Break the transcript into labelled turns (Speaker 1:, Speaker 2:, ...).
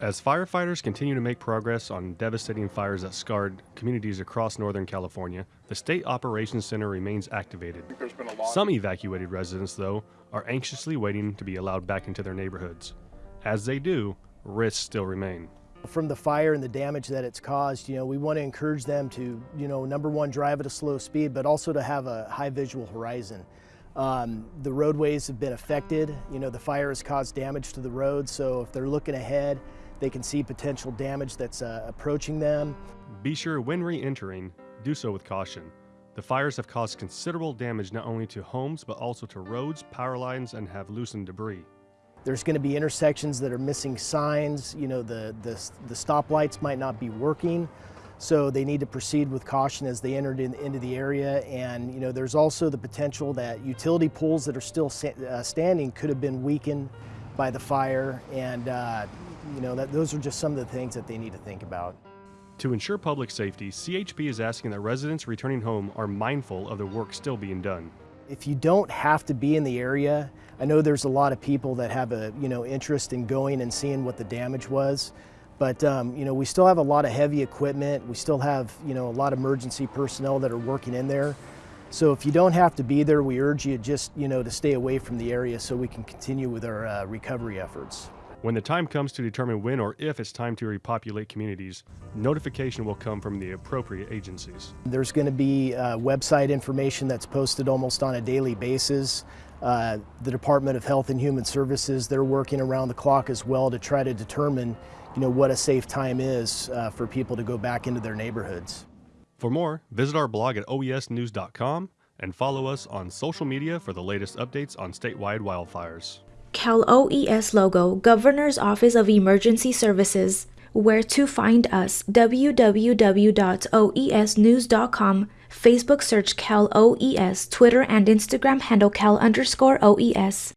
Speaker 1: As firefighters continue to make progress on devastating fires that scarred communities across Northern California, the State Operations Center remains activated. Some evacuated residents, though, are anxiously waiting to be allowed back into their neighborhoods. As they do, risks still remain.
Speaker 2: From the fire and the damage that it's caused, you know, we want to encourage them to, you know, number one, drive at a slow speed, but also to have a high visual horizon. Um, the roadways have been affected. You know, the fire has caused damage to the road, so if they're looking ahead, they can see potential damage that's uh, approaching them.
Speaker 1: Be sure when re entering, do so with caution. The fires have caused considerable damage not only to homes, but also to roads, power lines, and have loosened debris.
Speaker 2: There's going to be intersections that are missing signs. You know, the, the, the stoplights might not be working. So they need to proceed with caution as they entered in, into the area. And, you know, there's also the potential that utility poles that are still uh, standing could have been weakened by the fire. And, uh, you know, that, those are just some of the things that they need to think about.
Speaker 1: To ensure public safety, CHP is asking that residents returning home are mindful of the work still being done.
Speaker 2: If you don't have to be in the area, I know there's a lot of people that have a you know interest in going and seeing what the damage was, but um, you know we still have a lot of heavy equipment. We still have you know a lot of emergency personnel that are working in there. So if you don't have to be there, we urge you just you know to stay away from the area so we can continue with our uh, recovery efforts.
Speaker 1: When the time comes to determine when or if it's time to repopulate communities, notification will come from the appropriate agencies.
Speaker 2: There's going to be uh, website information that's posted almost on a daily basis. Uh, the Department of Health and Human Services, they're working around the clock as well to try to determine you know, what a safe time is uh, for people to go back into their neighborhoods.
Speaker 1: For more, visit our blog at oesnews.com and follow us on social media for the latest updates on statewide wildfires.
Speaker 3: Cal OES logo, Governor's Office of Emergency Services. Where to find us www.oesnews.com, Facebook search Cal OES, Twitter and Instagram handle Cal underscore OES.